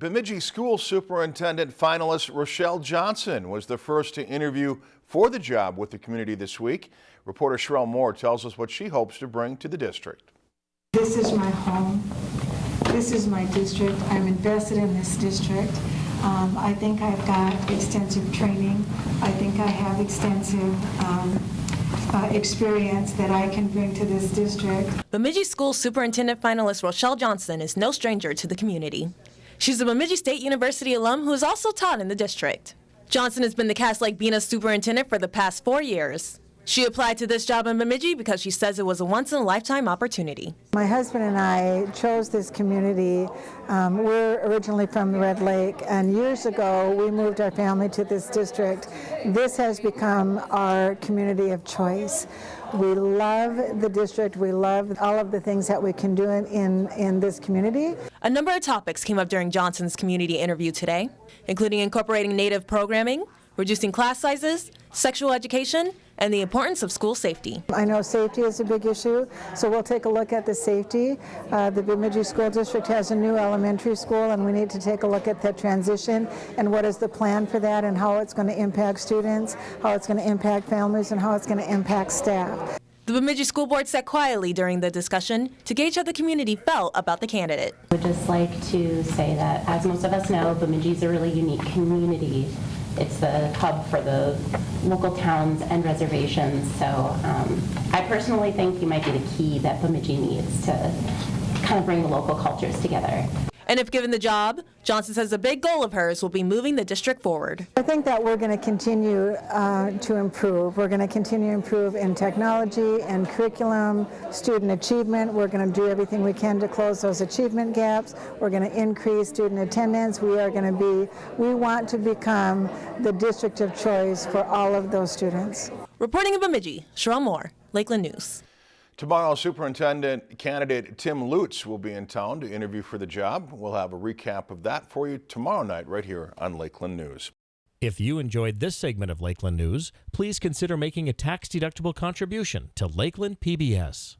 Bemidji School Superintendent finalist Rochelle Johnson was the first to interview for the job with the community this week. Reporter Sherelle Moore tells us what she hopes to bring to the district. This is my home. This is my district. I'm invested in this district. Um, I think I've got extensive training. I think I have extensive um, uh, experience that I can bring to this district. Bemidji School Superintendent finalist Rochelle Johnson is no stranger to the community. She's a Bemidji State University alum who has also taught in the district. Johnson has been the Cass Lake Bena superintendent for the past four years. She applied to this job in Bemidji because she says it was a once-in-a-lifetime opportunity. My husband and I chose this community. Um, we're originally from Red Lake, and years ago we moved our family to this district. This has become our community of choice. We love the district. We love all of the things that we can do in, in, in this community. A number of topics came up during Johnson's community interview today, including incorporating native programming, reducing class sizes, sexual education, and the importance of school safety. I know safety is a big issue, so we'll take a look at the safety. Uh, the Bemidji School District has a new elementary school, and we need to take a look at that transition and what is the plan for that and how it's going to impact students, how it's going to impact families, and how it's going to impact staff. The Bemidji School Board sat quietly during the discussion to gauge how the community felt about the candidate. I would just like to say that, as most of us know, Bemidji is a really unique community. It's the hub for the local towns and reservations. So um, I personally think you might be the key that Bemidji needs to kind of bring the local cultures together. And if given the job, Johnson says a big goal of hers will be moving the district forward. I think that we're going to continue uh, to improve. We're going to continue to improve in technology and curriculum, student achievement. We're going to do everything we can to close those achievement gaps. We're going to increase student attendance. We are going to be, we want to become the district of choice for all of those students. Reporting in Bemidji, Cheryl Moore, Lakeland News. Tomorrow, Superintendent candidate Tim Lutz will be in town to interview for the job. We'll have a recap of that for you tomorrow night right here on Lakeland News. If you enjoyed this segment of Lakeland News, please consider making a tax-deductible contribution to Lakeland PBS.